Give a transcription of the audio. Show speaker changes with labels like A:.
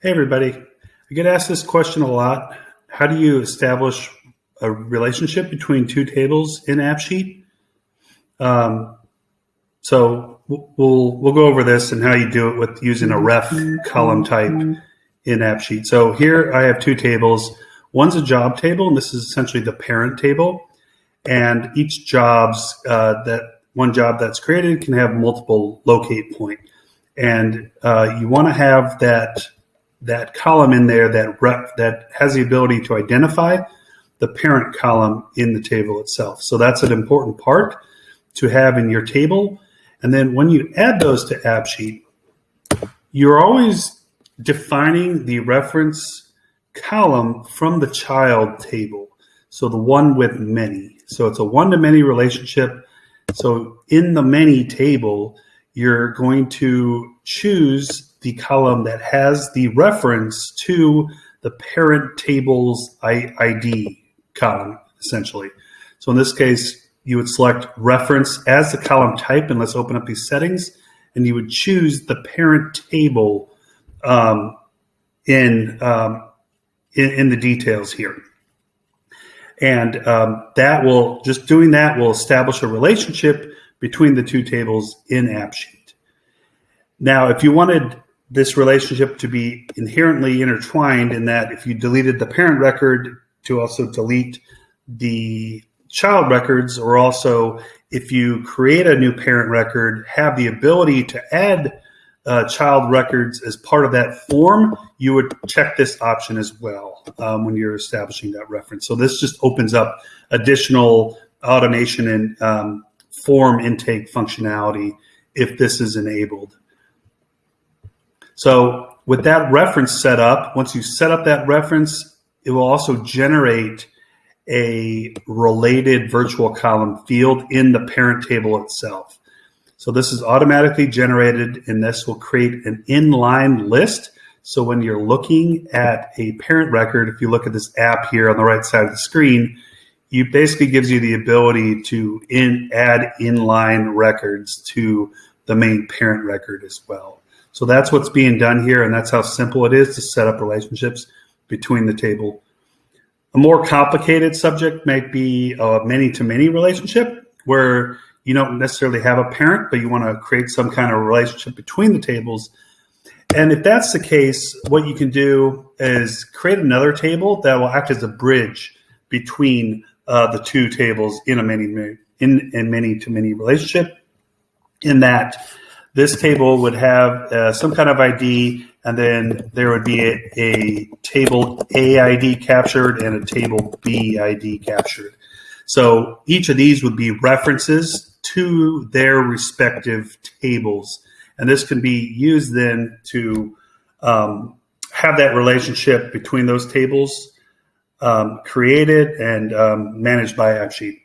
A: Hey, everybody. I get asked this question a lot. How do you establish a relationship between two tables in AppSheet? Um, so we'll we'll go over this and how you do it with using a ref column type in AppSheet. So here I have two tables. One's a job table, and this is essentially the parent table. And each jobs uh, that one job that's created can have multiple locate point. And uh, you want to have that that column in there that rep, that has the ability to identify the parent column in the table itself. So that's an important part to have in your table. And then when you add those to AppSheet, you're always defining the reference column from the child table. So the one with many. So it's a one-to-many relationship. So in the many table, you're going to choose the column that has the reference to the parent table's ID column, essentially. So in this case, you would select reference as the column type, and let's open up these settings, and you would choose the parent table um, in, um, in, in the details here. And um, that will, just doing that will establish a relationship between the two tables in AppSheet. Now, if you wanted this relationship to be inherently intertwined in that if you deleted the parent record to also delete the child records or also if you create a new parent record have the ability to add uh, child records as part of that form you would check this option as well um, when you're establishing that reference. So this just opens up additional automation and um, form intake functionality if this is enabled so with that reference set up, once you set up that reference, it will also generate a related virtual column field in the parent table itself. So this is automatically generated and this will create an inline list. So when you're looking at a parent record, if you look at this app here on the right side of the screen, it basically gives you the ability to in, add inline records to the main parent record as well. So that's what's being done here, and that's how simple it is to set up relationships between the table. A more complicated subject might be a many-to-many relationship, where you don't necessarily have a parent, but you want to create some kind of relationship between the tables. And if that's the case, what you can do is create another table that will act as a bridge between uh, the two tables in a many in a many to many relationship. In that this table would have uh, some kind of ID, and then there would be a, a table A ID captured and a table B ID captured. So each of these would be references to their respective tables. And this can be used then to um, have that relationship between those tables um, created and um, managed by AppSheet.